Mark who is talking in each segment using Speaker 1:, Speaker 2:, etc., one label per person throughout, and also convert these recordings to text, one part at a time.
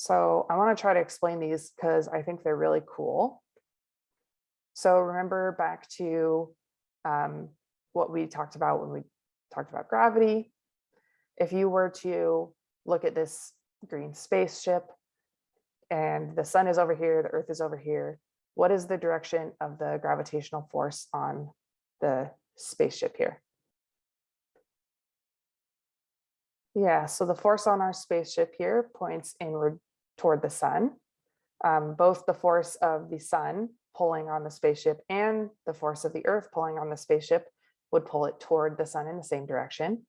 Speaker 1: So I want to try to explain these because I think they're really cool. So remember back to um, what we talked about when we talked about gravity. If you were to look at this green spaceship and the sun is over here, the earth is over here, what is the direction of the gravitational force on the spaceship here? Yeah, so the force on our spaceship here points inward toward the sun. Um, both the force of the sun pulling on the spaceship and the force of the earth pulling on the spaceship would pull it toward the sun in the same direction.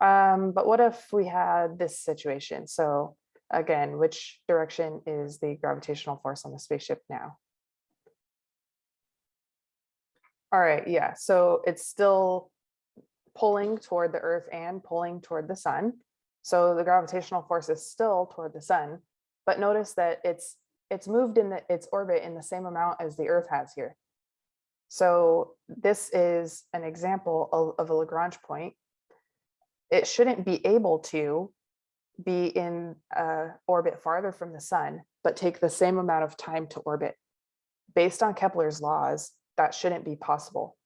Speaker 1: Um, but what if we had this situation? So again, which direction is the gravitational force on the spaceship now? All right, yeah, so it's still pulling toward the earth and pulling toward the sun. So the gravitational force is still toward the sun, but notice that it's it's moved in the, its orbit in the same amount as the earth has here. So this is an example of, of a Lagrange point. It shouldn't be able to be in uh, orbit farther from the sun, but take the same amount of time to orbit. Based on Kepler's laws, that shouldn't be possible.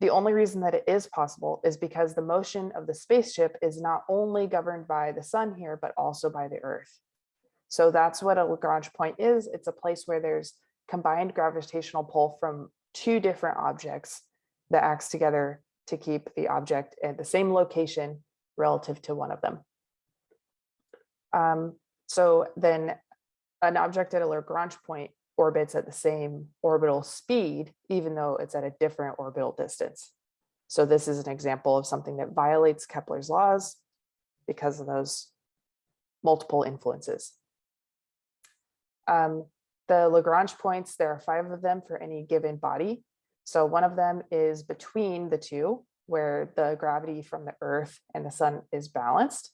Speaker 1: The only reason that it is possible is because the motion of the spaceship is not only governed by the sun here, but also by the earth. So that's what a Lagrange point is. It's a place where there's combined gravitational pull from two different objects that acts together to keep the object at the same location relative to one of them. Um, so then an object at a Lagrange point orbits at the same orbital speed, even though it's at a different orbital distance. So this is an example of something that violates Kepler's laws because of those multiple influences. Um, the Lagrange points, there are five of them for any given body. So one of them is between the two, where the gravity from the Earth and the sun is balanced.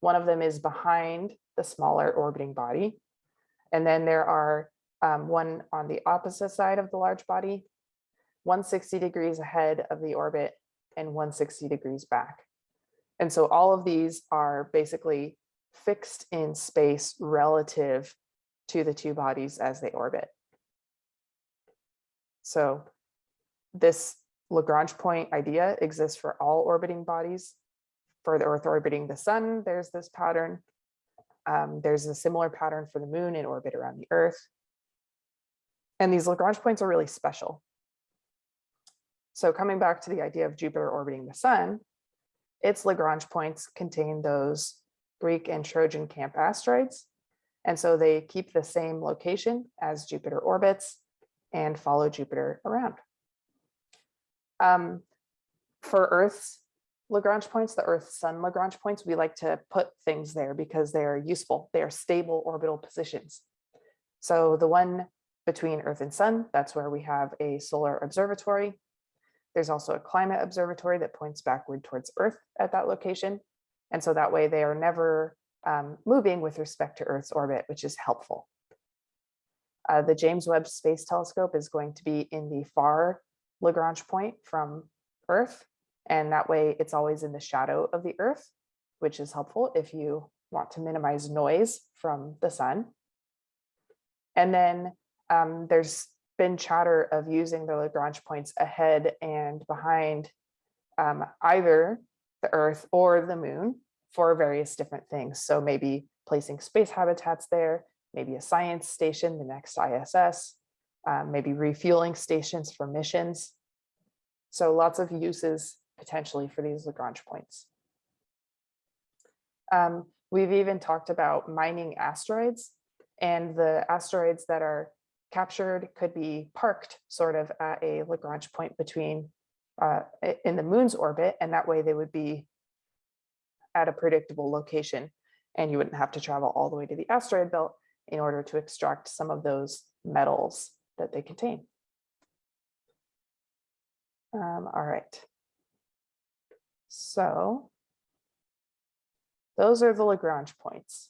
Speaker 1: One of them is behind the smaller orbiting body. And then there are um, one on the opposite side of the large body, 160 degrees ahead of the orbit and 160 degrees back. And so all of these are basically fixed in space relative to the two bodies as they orbit. So this Lagrange point idea exists for all orbiting bodies. For the Earth orbiting the sun, there's this pattern. Um, there's a similar pattern for the moon in orbit around the Earth. And these Lagrange points are really special. So coming back to the idea of Jupiter orbiting the sun, its Lagrange points contain those Greek and Trojan camp asteroids. And so they keep the same location as Jupiter orbits and follow Jupiter around. Um, for Earth's Lagrange points, the Earth Sun Lagrange points, we like to put things there because they're useful. They are stable orbital positions. So the one between Earth and Sun, that's where we have a solar observatory. There's also a climate observatory that points backward towards Earth at that location. And so that way they are never um, moving with respect to Earth's orbit, which is helpful. Uh, the James Webb Space Telescope is going to be in the far Lagrange point from Earth. And that way it's always in the shadow of the Earth, which is helpful if you want to minimize noise from the sun. And then um, there's been chatter of using the Lagrange points ahead and behind um, either the Earth or the moon for various different things. So maybe placing space habitats there, maybe a science station, the next ISS, um, maybe refueling stations for missions. So lots of uses potentially for these Lagrange points. Um, we've even talked about mining asteroids and the asteroids that are captured could be parked sort of at a Lagrange point between uh, in the moon's orbit and that way they would be at a predictable location and you wouldn't have to travel all the way to the asteroid belt in order to extract some of those metals that they contain. Um, all right. So those are the Lagrange points.